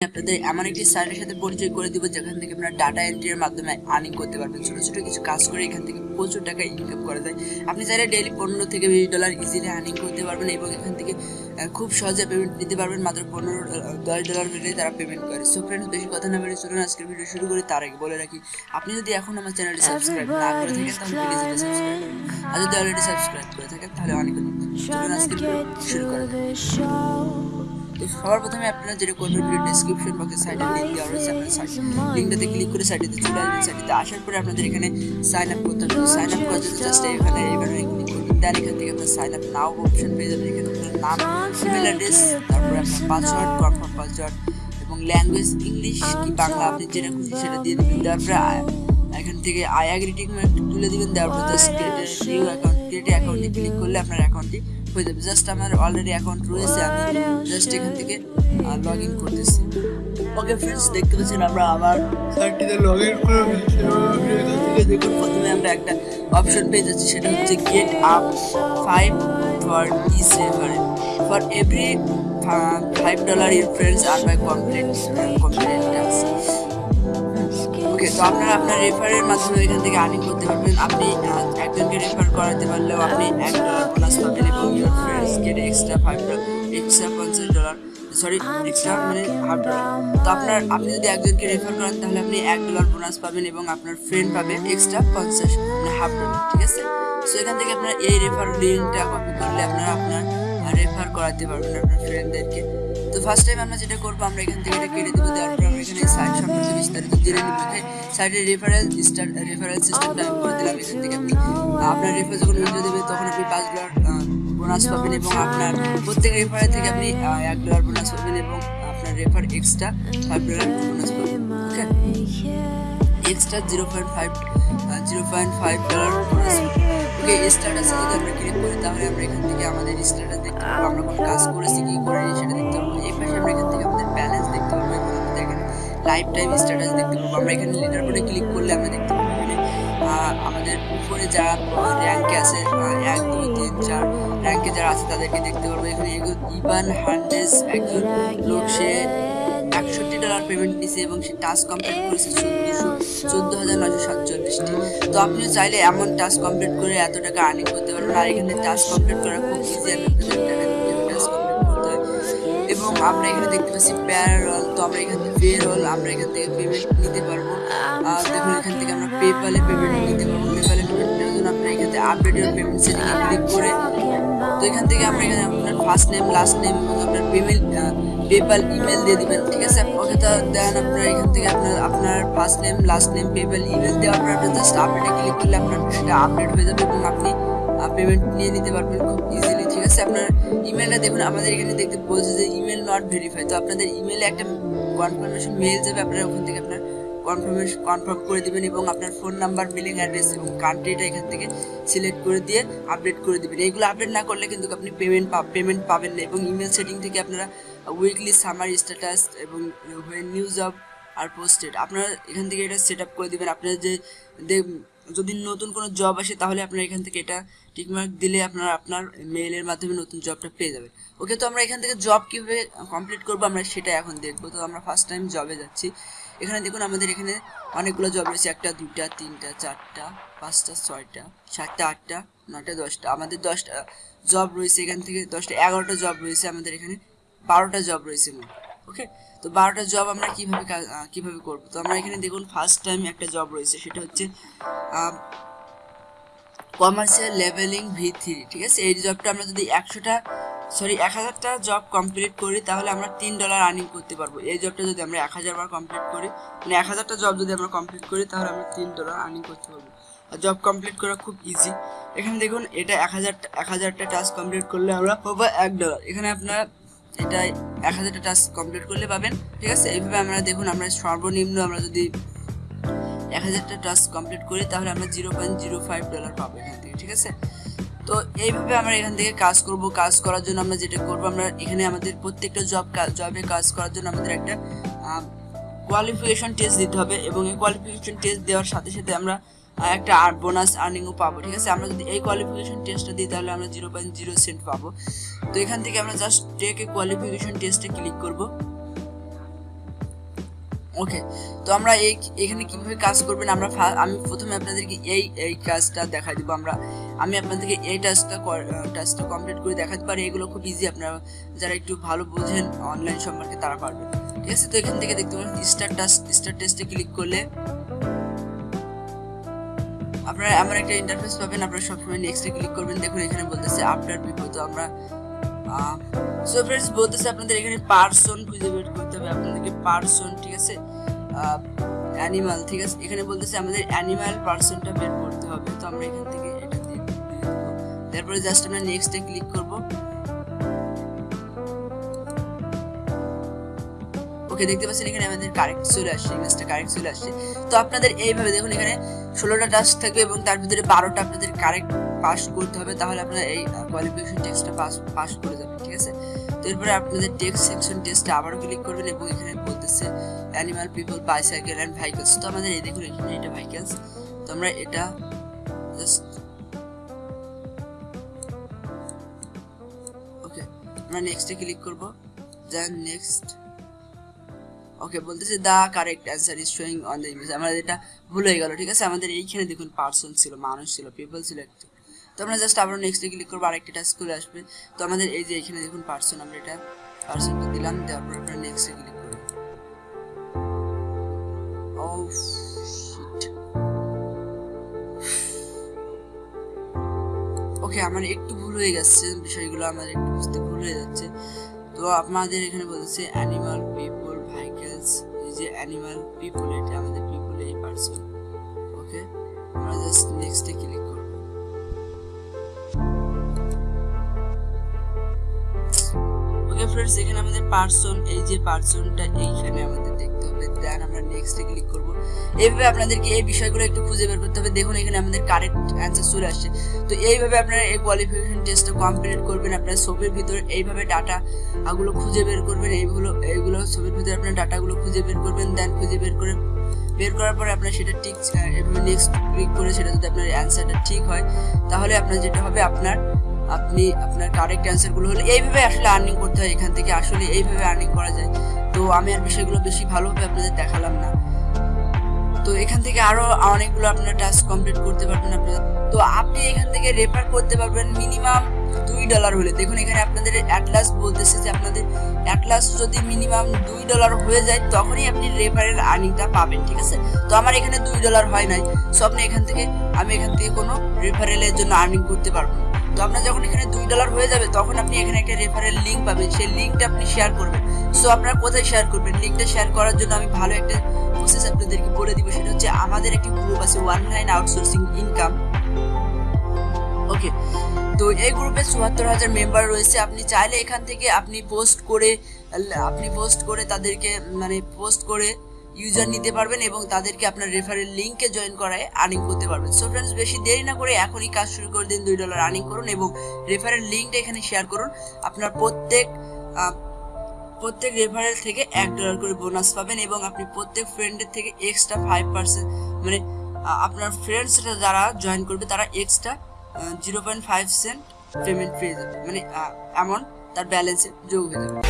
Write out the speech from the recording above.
আপনাদের এমন একটি সাইটের সাথে পরিচয় করে দিব, যেখান থেকে আপনারা ডাটা এন্ট্রির মাধ্যমে আর্নিং করতে পারবেন। ছোট ছোট কিছু কাজ করে এখান থেকে প্রচুর টাকা ইনকাম করা যায়। আপনি চাইলে ডেইলি পনেরো থেকে বিশ ডলার ইজিলি আর্নিং করতে পারবেন এবং এখান থেকে খুব সহজে পেমেন্ট নিতে পারবেন। মাত্র পনেরো দশ ডলার হলে তারা পেমেন্ট করে। সো ফ্রেন্ডস বেশি কথা না বেরিয়ে চলুন, আজকের ভিডিও শুরু করি। তার আগে বলে রাখি, আপনি যদি এখন আমার চ্যানেলটি সাবস্ক্রাইব না করে থাকেন, তাহলে প্লিজ এটা সাবস্ক্রাইব আর যদি অলরেডি সাবস্ক্রাইব করে থাকেন, তাহলে অনেক চলুন, আজকের শুরু করা তো সবার প্রথমে আপনারা যেটা করবেন ভিডিও ডেসক্রিপশন বক্সে সাইটের লিঙ্ক দেওয়া রয়েছে, আপনার সাইট লিঙ্কটাতে ক্লিক করে সাইটেতে চলে আসবেন। সাইটেতে আসার পরে আপনাদের এখানে সাইন আপ করতে হবে। সাইন আপ করার জন্য জাস্ট এখানে এবারে ক্লিক করবেন। দেন এখান থেকে আপনার সাইন আপ নাও অপশন পেয়ে যাবেন। এখানে আপনার নাম ইমেল অ্যাড্রেস তারপরে আপনার পাসওয়ার্ড কনফার্ম পাসওয়ার্ড এবং ল্যাঙ্গুয়েজ ইংলিশ কি বাংলা আপনি যেটা খুশি সেটা দিয়ে দেবেন। তারপরে এখান থেকে আই অ্যাগ্রিটিং তুলে দিবেন তারপর জাস্ট নিউ অ্যাকাউন্ট ক্রিয়েট অ্যাকাউন্টে ক্লিক করলে আপনার অ্যাকাউন্টটি হয়ে যাবে। জাস্ট আমার অলরেডি অ্যাকাউন্ট রয়েছে আমি জাস্ট এখান থেকে লগ ইন করতেছি। ওকে ফ্রেন্ডস দেখতে পাচ্ছেন আমরা আমার সাইটটিতে লগ ইন করে দেখুন প্রথমে আমরা একটা অপশন পেয়ে যাচ্ছি সেটা হচ্ছে get up five for is referent for every five dollar your friends R by complete complete task okay তো আপনারা আপনার রেফারের মাধ্যমে এখান থেকে আর্নিং করতে পারবেন। আপনি একজনকে রেফার করাতে পারলেও আপনি এক ডলার প্লাস পাবেন এবং your friends get extra five dollar extra পঞ্চাশ ডলার সরি এক্সট্রা মানে হাফ ডলার তো আপনার আপনি যদি একজনকে রেফার করেন তাহলে আপনি এক ডলার বোনাস পাবেন এবং আপনার ফ্রেন্ড পাবে এক্সট্রা পঞ্চাশ মানে হাফ ডলার ঠিক আছে? সো এখান থেকে আপনার এই রেফার লিঙ্কটা কপি করলে আপনারা আপনার রেফার করাতে পারবেন আপনার ফ্রেন্ডদেরকে তো ফার্স্ট টাইম আমরা যেটা করব, আমরা এখান থেকে এটা কেটে দেবো দেওয়ার পর আমরা এখানে সাইট সম্পর্কে বিস্তারিত জেনে নিব। সাইটের রেফারেল স্টার রেফারেল সিস্টেমটা আমি করে দিলাম এখান থেকে। আপনি আপনার রেফার যখন ভিডিও দেবে, তখন আপনি পাঁচ ডলার বোনাস পাবেন এবং আপনার প্রত্যেক রেফারেল থেকে আপনি এক ডলার বোনাস পাবেন এবং আপনার refer extra five dollar bonus পাবেন okay extra zero point five zero point five dollar bonus okay স্ট্যাটাসে যদি আমরা ক্লিক করি, তাহলে আমরা এখান থেকে আমাদের স্ট্যাটাস দেখতে পারব আমরা কোন কাজ করেছি কি করিনি সেটা লাইফ টাইম স্ট্যাটাস দেখতে পারব আমরা এখানে লিডার বোর্ডে ক্লিক করলে আমরা দেখতে পারব এখানে আমাদের উপরে যারা র্যাঙ্কে আছে এক, দুই, তিন, চার র্যাঙ্কে যারা আছে তাদেরকে দেখতে পারব। এখানে ইভান হান্ড্রেস একজন লোক, সে একষট্টি ডলার পেমেন্ট নিছে এবং সে টাস্ক কমপ্লিট করেছে চোদ্দ হাজার নশো সাতচল্লিশটি। তো আপনিও চাইলে এমন টাস্ক কমপ্লিট করে এত টাকা আর্নিং করতে পারবেন। আর এখানে টাস্ক কমপ্লিট করা খুব ইজি আমি দেখাই টাস্ক কমপ্লিট করতে হয়। এবং আমরা এখানে দেখতে পাচ্ছি প্যারোল তো আমরা এখান থেকে পেরোল আমরা এখান থেকে পেমেন্ট নিতে পারব। আর দেখুন এখান থেকে আমরা পেপালে পেমেন্ট নিতে পারব। পেপালে পেমেন্ট নেওয়ার জন্য আপনারা এখান থেকে আপডেট ইউর পেমেন্ট সেটিংয়ে ক্লিক করে তো এখান থেকে আমরা এখানে আপনার ফার্স্ট নেম লাস্ট নেম এবং আপনার পেমেন্ট পেপাল ইমেল দিয়ে দিবেন ঠিক আছে? ওকে তো দেন আপনার এখান থেকে আপনার আপনার first name last name PayPal email দেওয়ার পর আপনার জাস্ট আপডেটে ক্লিক করলে আপনার এটা আপডেট হয়ে যাবে এবং আপনি পেমেন্ট নিয়ে নিতে পারবেন খুব ইজিলি ঠিক আছে? আপনার ইমেলটা দেখুন আমাদের এখানে দেখতে বলছে যে ইমেল নট ভেরিফাই তো আপনাদের ইমেলে একটা কনফার্মেশন মেল যাবে, আপনারা ওখান থেকে আপনার কনফার্মেশন কনফার্ম করে দিবেন এবং আপনার ফোন নাম্বার বিলিং অ্যাড্রেস এবং কান্ট্রিটা এখান থেকে সিলেক্ট করে দিয়ে আপডেট করে দিবেন। এইগুলো আপডেট না করলে কিন্তু আপনি পেমেন্ট পেমেন্ট পাবেন না এবং ইমেল সেটিং থেকে আপনারা উইকলি সামার স্ট্যাটাস এবং নিউজ অফ আর পোস্টেড আপনারা এখান থেকে এটা সেট আপ করে দিবেন। আপনারা যে যদি নতুন কোনো জব আসে, তাহলে আপনারা এখান থেকে এটা টিকমার্ক দিলে আপনারা, আপনার মেইলের মাধ্যমে নতুন জবটা পেয়ে যাবেন। ওকে, তো আমরা এখান থেকে জব কীভাবে কমপ্লিট করব, আমরা সেটা এখন দেখব। তো আমরা ফার্স্ট টাইম জবে যাচ্ছি। এখানে দেখুন, আমাদের এখানে অনেকগুলো জব রয়েছে। একটা দুটা তিনটা, চারটা, পাঁচটা, ছয়টা, সাতটা, আটটা, নয়টা, দশটা। আমাদের দশটা জব রয়েছে এখান থেকে, দশটা, এগারোটা জব রয়েছে আমাদের এখানে, বারোটা জব রয়েছে মোট ওকে তো বারোটা জব আমরা কীভাবে কা- আহ, করব? তো আমরা এখানে দেখুন ফার্স্ট টাইম একটা জব রয়েছে সেটা হচ্ছে কমার্শিয়াল লেভেলিং ভি থ্রি ঠিক আছে? এই জবটা আমরা যদি একশোটা সরি এক হাজারটা জব কমপ্লিট করি তাহলে আমরা তিন ডলার আর্নিং করতে পারব। এই জবটা যদি আমরা এক হাজার বার কমপ্লিট করি মানে এক হাজারটা জব যদি আমরা কমপ্লিট করি তাহলে আমরা তিন ডলার আর্নিং করতে পারব। আর জব কমপ্লিট করা খুব ইজি এখানে দেখুন এটা এক হাজার এক হাজারটা টাস্ক কমপ্লিট করলে আমরা পাবো এক ডলার এখানে আপনার এটা এক হাজারটা টাস্ক কমপ্লিট করলে পাবেন, ঠিক আছে? এইভাবে আমরা দেখুন, আমরা সর্বনিম্ন আমরা যদি এক হাজারটা টাস্ক কমপ্লিট করি, তাহলে আমরা zero point zero five dollar পাবো এখান থেকে, ঠিক আছে? তো এইভাবে আমরা এখান থেকে কাজ করব, কাজ করার জন্য আমরা যেটা করব, আমরা এখানে আমাদের প্রত্যেকটা জব জবে কাজ করার জন্য আমাদের একটা কোয়ালিফিকেশন টেস্ট দিতে হবে এবং এই কোয়ালিফিকেশন টেস্ট দেওয়ার সাথে সাথে আমরা একটা আর বোনাস আর্নিংও পাবো, ঠিক আছে? আমরা যদি এই কোয়ালিফিকেশন টেস্টটা দিই, তাহলে আমরা জিরো পয়েন্ট জিরো সেন্ট পাবো। তো এখান থেকে আমরা জাস্ট টেক কোয়ালিফিকেশন টেস্টে ক্লিক করব। ওকে তো আমরা এই, এখানে কীভাবে কাজ করবেন? আমরা আমি প্রথমে আপনাদেরকে এই এই কাজটা দেখাই দিব আমরা। আমি আপনাদেরকে এই টাস্কটা টাস্কটা কমপ্লিট করে দেখাতে পারি। এগুলো খুব ইজি আপনারা যারা একটু ভালো বোঝেন অনলাইন সম্পর্কে তারা পারবেন। ঠিক আছে? তো এখান থেকে দেখতে পাবেন স্টার টাস্ক স্টার টেস্টে ক্লিক করলে আপনারা আমার একটা ইন্টারফেস পাবেন, আপনারা সবসময় নেক্সটে ক্লিক করবেন, দেখুন এখানে বলতেছে পিপল তো আমরা সো ফ্রেন্ডস বলতেছে আপনাদের এখানে পার্সন খুঁজে বের করতে হবে, আপনাদেরকে পার্সন ঠিক আছে? অ্যানিমাল ঠিক আছে? এখানে বলতেছে আমাদের অ্যানিমাল পার্সনটা বের করতে হবে, তো আমরা এখান থেকে এটা দিয়ে তারপরে জাস্ট আমরা নেক্সটে ক্লিক করব। ওকে দেখতে পাচ্ছেন এখানে আমাদের কারেক্ট চলে আসছে ইমেজটা কারেক্ট চলে আসছে। তো আপনাদের এইভাবে দেখুন এখানে ষোলোটা টাস্ক থাকবে এবং তার ভিতরে বারোটা আপনাদের কারেক্ট পাস করতে হবে, তাহলে আপনারা এই কোয়ালিফিকেশন টেস্টটা পাস পাস করে যাবেন, ঠিক আছে? তো এরপরে আপনাদের টেক্সট সেকশন টেস্টে আবারও ক্লিক করবেন এবং এখানে বলতেছে animal people bicycle and vehicles তো আমাদের এই দেখুন এখানে এটা ভেহিকলস তো আমরা এটা জাস্ট ওকে আমরা নেক্সটে ক্লিক করব। দেন নেক্সট ওকে বলতেছে the correct answer is showing on the image আমাদের এটা ভুল হয়ে গেল, ঠিক আছে? আমাদের এইখানে দেখুন পার্সন ছিল, মানুষ ছিল পিপল ছিল একটু। তো আমরা জাস্ট আবার নেক্সটে ক্লিক করব, আরেকটা টাস্ক করে আসবে। তো আমাদের এই যে এখানে দেখুন পার্সন আমরা এটা পার্সনটা দিলাম, দেওয়ার পর আমরা নেক্সটে ক্লিক করব। ও ওকে আমার একটু ভুল হয়ে গেছে, বিষয়গুলো আমার একটু বুঝতে ভুল হয়ে যাচ্ছে। তো আপনাদের এখানে বলছে অ্যানিমাল পিপল যে অ্যানিমাল পিপল এটা আমাদের পিপল এই পার্সন ওকে আমরা জাস্ট নেক্সটে ক্লিক ফ্রেন্ডস এখানে আমাদের পার্সন এই যে পার্সনটা এইখানে আমাদের দেখতে হবে। দেন আমরা নেক্সটে ক্লিক করব। এইভাবে আপনাদেরকে এই বিষয়গুলো একটু খুঁজে বের করতে হবে। দেখুন, এখানে আমাদের কারেক্ট অ্যান্সার চলে আসছে। তো এইভাবে আপনারা এই কোয়ালিফিকেশন টেস্টটা কমপ্লিট করবেন আপনার ছবির ভিতরে। এইভাবে ডাটা গুলো খুঁজে বের করবেন। এইগুলো এইগুলো ছবির ভিতরে আপনার ডাটাগুলো খুঁজে বের করবেন। দেন খুঁজে বের করে, বের করার পরে আপনার সেটা ঠিক নেক্সট ক্লিক করে সেটা যদি আপনার অ্যান্সারটা ঠিক হয়, তাহলে আপনার যেটা হবে আপনার আপনি আপনার কারেক্ট অ্যান্সারগুলো হলে এইভাবে আসলে আর্নিং করতে হয় এখান থেকে, আসলে এইভাবে আর্নিং করা যায়। তো আমি আর বিষয়গুলো বেশি ভালোভাবে আপনাদের দেখালাম না। তো এখান থেকে আরও অনেকগুলো আপনার টাস্ক কমপ্লিট করতে পারবেন আপনারা। তো আপনি এখান থেকে রেফার করতে পারবেন মিনিমাম দুই ডলার হলে। দেখুন, এখানে আপনাদের অ্যাটলাস বলতেছে যে আপনাদের অ্যাটলাস যদি মিনিমাম দুই ডলার হয়ে যায়, তখনই আপনি রেফারের আর্নিংটা পাবেন, ঠিক আছে? তো আমার এখানে দুই ডলার হয় নাই। সো আপনি এখান থেকে, আমি এখান থেকে কোনো রেফারেলের জন্য আর্নিং করতে পারব না। তো আপনার যখন এখানে দুই ডলার হয়ে যাবে, তখন আপনি এখানে একটা রেফারেল লিঙ্ক পাবেন। সেই লিঙ্কটা আপনি শেয়ার করবেন। সো আপনারা কোথায় শেয়ার করবেন? লিঙ্কটা শেয়ার করার জন্য আমি ভালো একটা প্রসেস আপনাদেরকে বলে দিব। সেটা হচ্ছে আমাদের একটি গ্রুপ আছে online outsourcing income okay তো এই গ্রুপে চুয়াত্তর হাজার মেম্বার রয়েছে। আপনি চাইলে এখান থেকে আপনি পোস্ট করে, আপনি পোস্ট করে তাদেরকে মানে পোস্ট করে ইউজার নিতে পারবেন এবং তাদেরকে আপনার রেফারেল লিঙ্কে জয়েন করায় আর্নিং করতে পারবেন। সো ফ্রেন্ডস বেশি দেরি না করে এখনই কাজ শুরু করে দিন, দুই ডলার আর্নিং করুন এবং রেফারেল লিঙ্কটা এখানে শেয়ার করুন। আপনার প্রত্যেক প্রত্যেক রেফারেল থেকে এক ডলার করে বোনাস পাবেন এবং আপনি প্রত্যেক ফ্রেন্ডের থেকে এক্সট্রা ফাইভ পার্সেন্ট মানে আপনার ফ্রেন্ডসরা যারা জয়েন করবে তারা extra zero point five cent payment পেয়ে যাবে। মানে অ্যামাউন্ট তার ব্যালেন্সে যোগ হয়ে যাবে।